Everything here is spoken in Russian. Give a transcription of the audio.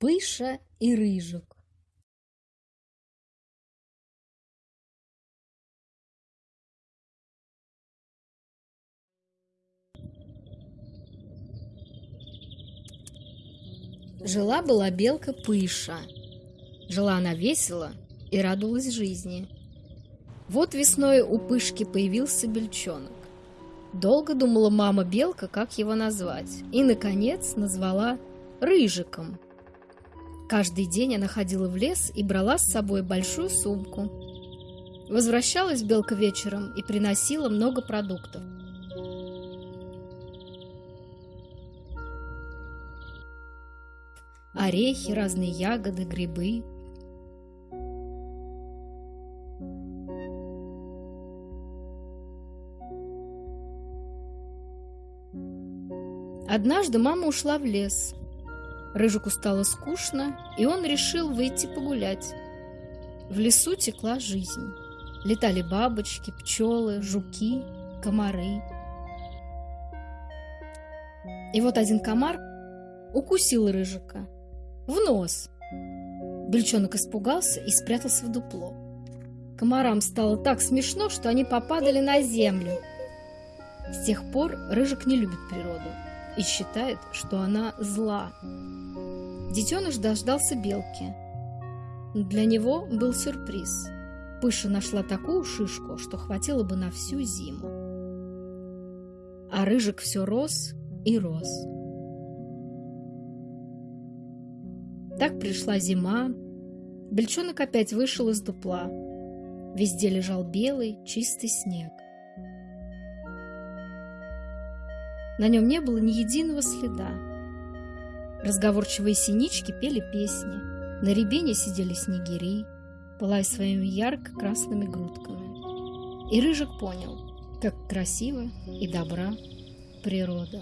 Пыша и Рыжик Жила-была белка Пыша. Жила она весело и радовалась жизни. Вот весной у Пышки появился бельчонок. Долго думала мама белка, как его назвать, и, наконец, назвала Рыжиком. Каждый день она ходила в лес и брала с собой большую сумку. Возвращалась белка вечером и приносила много продуктов. орехи, разные ягоды, грибы. Однажды мама ушла в лес. Рыжику стало скучно, и он решил выйти погулять. В лесу текла жизнь. Летали бабочки, пчелы, жуки, комары. И вот один комар укусил Рыжика – в нос. Бельчонок испугался и спрятался в дупло. Комарам стало так смешно, что они попадали на землю. С тех пор Рыжик не любит природу и считает, что она зла. Детеныш дождался белки. Для него был сюрприз. Пыша нашла такую шишку, что хватило бы на всю зиму. А Рыжик все рос и рос. Так пришла зима. Бельчонок опять вышел из дупла. Везде лежал белый, чистый снег. На нем не было ни единого следа. Разговорчивые синички пели песни. На рябине сидели снегири, пылая своими ярко-красными грудками. И Рыжик понял, как красиво и добра природа.